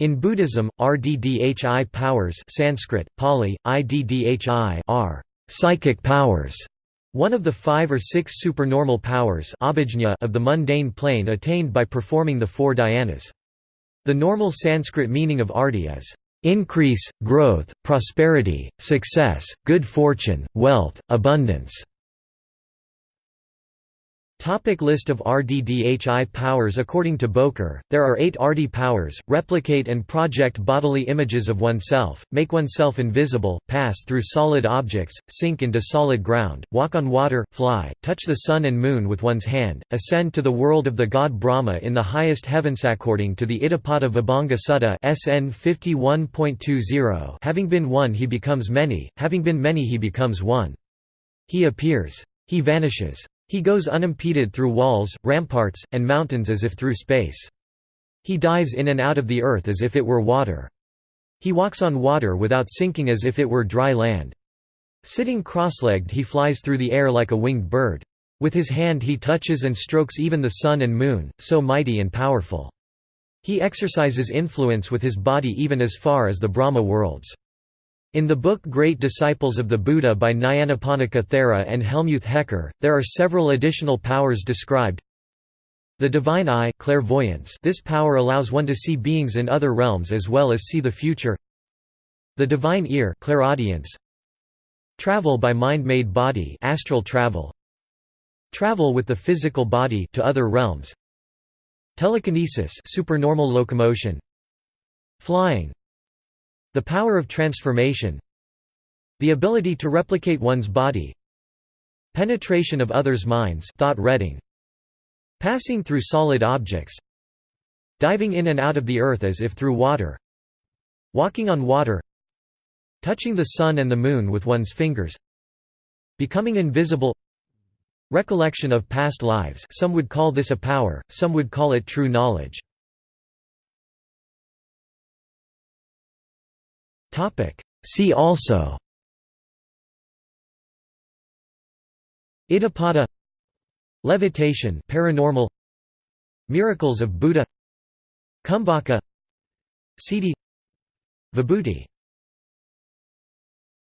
In Buddhism, RDDHI powers Sanskrit, Pali, IDDHI are psychic powers, one of the five or six supernormal powers of the mundane plane attained by performing the four dhyanas. The normal Sanskrit meaning of arti is increase, growth, prosperity, success, good fortune, wealth, abundance. Topic list of RDDHI powers According to Boker, there are eight RD powers, replicate and project bodily images of oneself, make oneself invisible, pass through solid objects, sink into solid ground, walk on water, fly, touch the sun and moon with one's hand, ascend to the world of the god Brahma in the highest heavens. According to the Iddhipada Vibhanga Sutta SN 51.20 having been one he becomes many, having been many he becomes one. He appears. He vanishes. He goes unimpeded through walls, ramparts, and mountains as if through space. He dives in and out of the earth as if it were water. He walks on water without sinking as if it were dry land. Sitting cross-legged he flies through the air like a winged bird. With his hand he touches and strokes even the sun and moon, so mighty and powerful. He exercises influence with his body even as far as the Brahma worlds. In the book Great Disciples of the Buddha by Nyanaponika Thera and Helmuth Hecker, there are several additional powers described. The divine eye clairvoyance this power allows one to see beings in other realms as well as see the future. The divine ear clairaudience. Travel by mind-made body astral travel. Travel with the physical body to other realms. Telekinesis supernormal locomotion. Flying the power of transformation The ability to replicate one's body Penetration of others' minds thought reading, Passing through solid objects Diving in and out of the earth as if through water Walking on water Touching the sun and the moon with one's fingers Becoming invisible Recollection of past lives some would call this a power, some would call it true knowledge See also. Iddhipada Levitation paranormal. Miracles of Buddha. Kumbhaka Siddhi Vibhuti